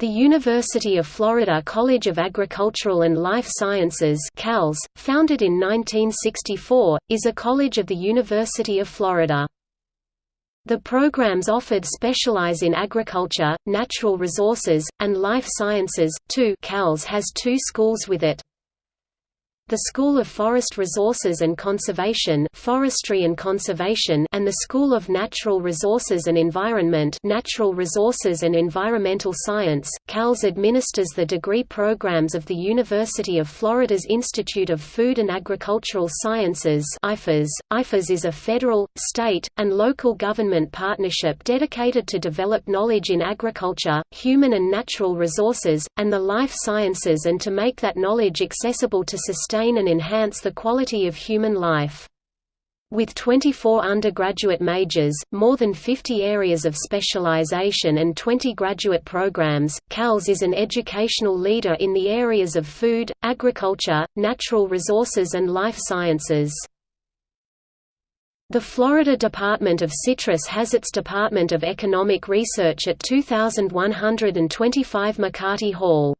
The University of Florida College of Agricultural and Life Sciences CALS, founded in 1964, is a college of the University of Florida. The programs offered specialize in agriculture, natural resources, and life sciences. Two CALS has two schools with it the School of Forest Resources and Conservation Forestry and Conservation and the School of Natural Resources and Environment Natural Resources and Environmental Science. CALS administers the degree programs of the University of Florida's Institute of Food and Agricultural Sciences IFAS. IFAS is a federal, state, and local government partnership dedicated to develop knowledge in agriculture, human and natural resources, and the life sciences and to make that knowledge accessible to sustain sustain and enhance the quality of human life. With 24 undergraduate majors, more than 50 areas of specialization and 20 graduate programs, CALS is an educational leader in the areas of food, agriculture, natural resources and life sciences. The Florida Department of Citrus has its Department of Economic Research at 2125 McCarty Hall.